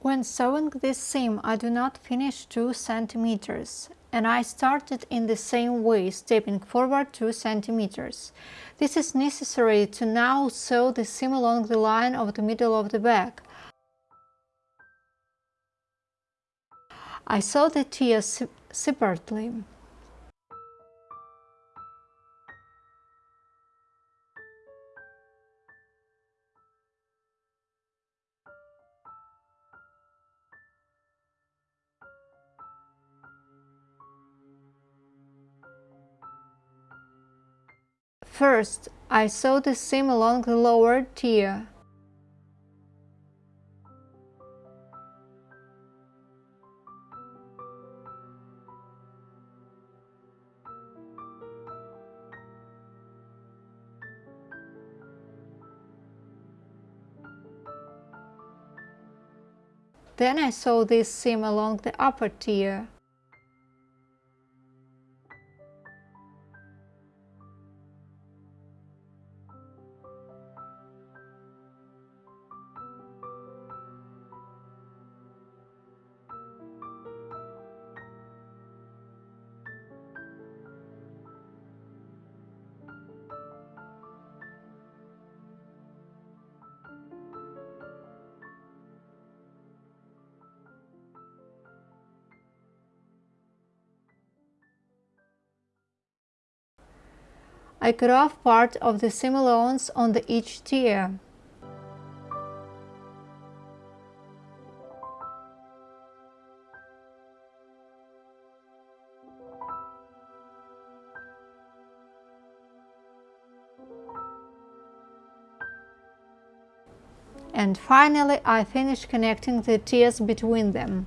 When sewing this seam I do not finish 2 centimeters and I started in the same way, stepping forward 2 centimeters. This is necessary to now sew the seam along the line of the middle of the bag. I sew the tiers separately. First, I sew the seam along the lower tier. Then I sew this seam along the upper tier. I cut off part of the seam allowance on the each tier. And finally I finish connecting the tiers between them.